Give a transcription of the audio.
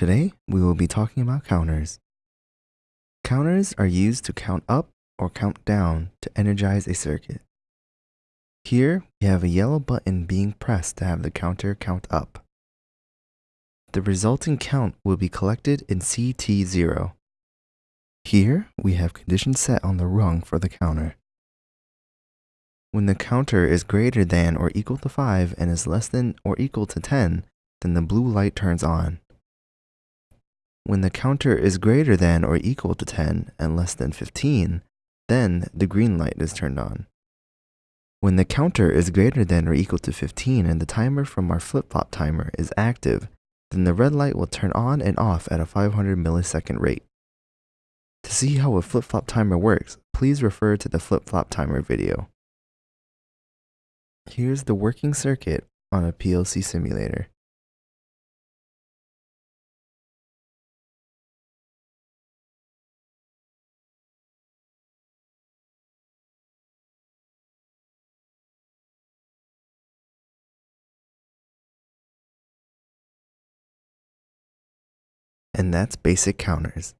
Today, we will be talking about counters. Counters are used to count up or count down to energize a circuit. Here, we have a yellow button being pressed to have the counter count up. The resulting count will be collected in CT0. Here, we have conditions set on the rung for the counter. When the counter is greater than or equal to 5 and is less than or equal to 10, then the blue light turns on. When the counter is greater than or equal to 10 and less than 15, then the green light is turned on. When the counter is greater than or equal to 15 and the timer from our flip-flop timer is active, then the red light will turn on and off at a 500 millisecond rate. To see how a flip-flop timer works, please refer to the flip-flop timer video. Here's the working circuit on a PLC simulator. And that's basic counters.